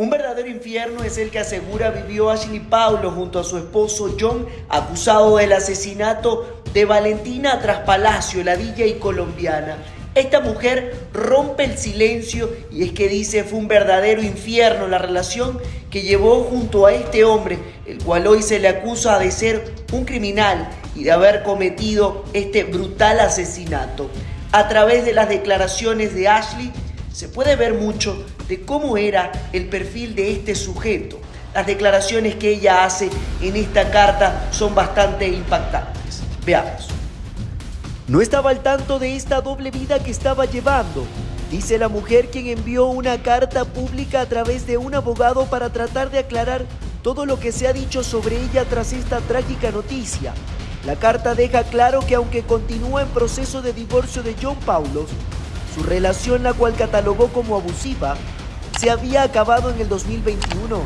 Un verdadero infierno es el que asegura vivió Ashley Paulo junto a su esposo John, acusado del asesinato de Valentina tras Palacio, la villa y colombiana. Esta mujer rompe el silencio y es que dice fue un verdadero infierno la relación que llevó junto a este hombre, el cual hoy se le acusa de ser un criminal y de haber cometido este brutal asesinato. A través de las declaraciones de Ashley se puede ver mucho de cómo era el perfil de este sujeto. Las declaraciones que ella hace en esta carta son bastante impactantes. Veamos. No estaba al tanto de esta doble vida que estaba llevando, dice la mujer quien envió una carta pública a través de un abogado para tratar de aclarar todo lo que se ha dicho sobre ella tras esta trágica noticia. La carta deja claro que aunque continúa en proceso de divorcio de John Paulos, su relación, la cual catalogó como abusiva, se había acabado en el 2021.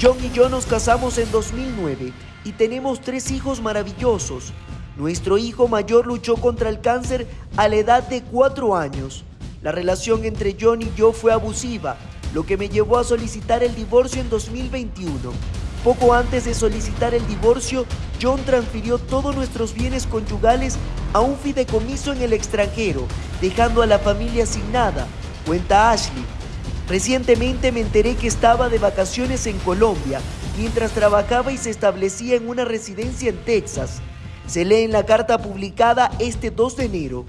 John y yo nos casamos en 2009 y tenemos tres hijos maravillosos. Nuestro hijo mayor luchó contra el cáncer a la edad de cuatro años. La relación entre John y yo fue abusiva, lo que me llevó a solicitar el divorcio en 2021. Poco antes de solicitar el divorcio, John transfirió todos nuestros bienes conyugales a un fideicomiso en el extranjero, dejando a la familia sin nada, cuenta Ashley. Recientemente me enteré que estaba de vacaciones en Colombia, mientras trabajaba y se establecía en una residencia en Texas. Se lee en la carta publicada este 2 de enero.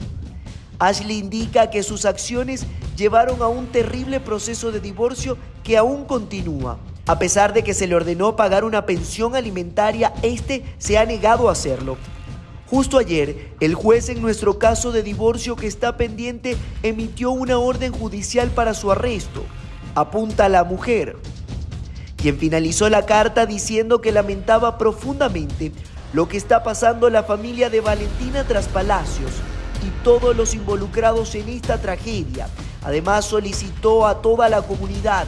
Ashley indica que sus acciones llevaron a un terrible proceso de divorcio que aún continúa. A pesar de que se le ordenó pagar una pensión alimentaria, este se ha negado a hacerlo. Justo ayer, el juez en nuestro caso de divorcio que está pendiente emitió una orden judicial para su arresto. Apunta a la mujer, quien finalizó la carta diciendo que lamentaba profundamente lo que está pasando la familia de Valentina tras Palacios y todos los involucrados en esta tragedia. Además solicitó a toda la comunidad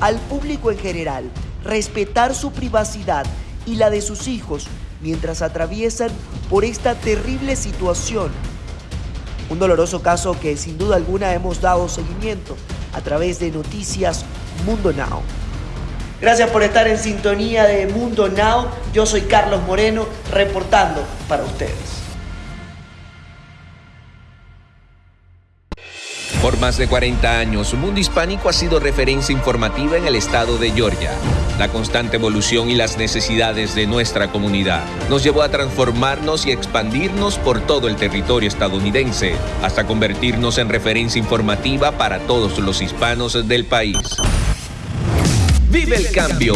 al público en general respetar su privacidad y la de sus hijos mientras atraviesan por esta terrible situación. Un doloroso caso que sin duda alguna hemos dado seguimiento a través de Noticias Mundo Now. Gracias por estar en sintonía de Mundo Now. Yo soy Carlos Moreno reportando para ustedes. Por más de 40 años, Mundo Hispánico ha sido referencia informativa en el estado de Georgia. La constante evolución y las necesidades de nuestra comunidad nos llevó a transformarnos y expandirnos por todo el territorio estadounidense, hasta convertirnos en referencia informativa para todos los hispanos del país. Vive el cambio.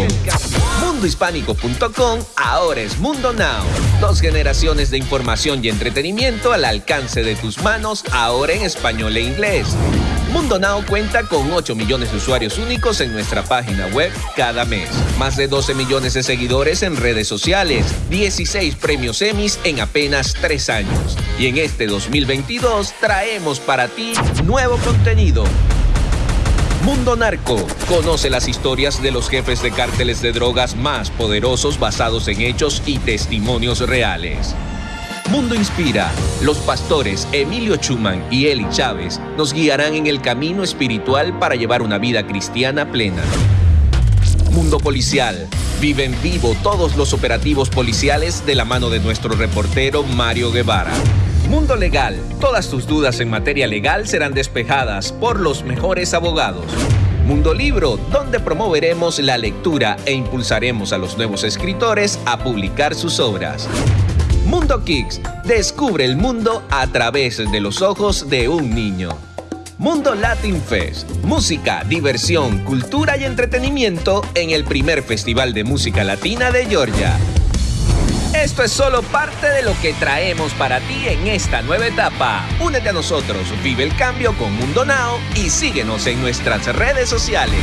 Mundohispánico.com ahora es Mundo Now. Dos generaciones de información y entretenimiento al alcance de tus manos, ahora en español e inglés. Mundo Now cuenta con 8 millones de usuarios únicos en nuestra página web cada mes. Más de 12 millones de seguidores en redes sociales. 16 premios Emmys en apenas 3 años. Y en este 2022 traemos para ti nuevo contenido Mundo Narco. Conoce las historias de los jefes de cárteles de drogas más poderosos basados en hechos y testimonios reales. Mundo Inspira. Los pastores Emilio Chuman y Eli Chávez nos guiarán en el camino espiritual para llevar una vida cristiana plena. Mundo Policial. Vive en vivo todos los operativos policiales de la mano de nuestro reportero Mario Guevara. Mundo Legal. Todas tus dudas en materia legal serán despejadas por los mejores abogados. Mundo Libro, donde promoveremos la lectura e impulsaremos a los nuevos escritores a publicar sus obras. Mundo Kicks, descubre el mundo a través de los ojos de un niño. Mundo Latin Fest, música, diversión, cultura y entretenimiento en el primer festival de música latina de Georgia. Esto es solo parte de lo que traemos para ti en esta nueva etapa. Únete a nosotros, vive el cambio con Mundo Now y síguenos en nuestras redes sociales.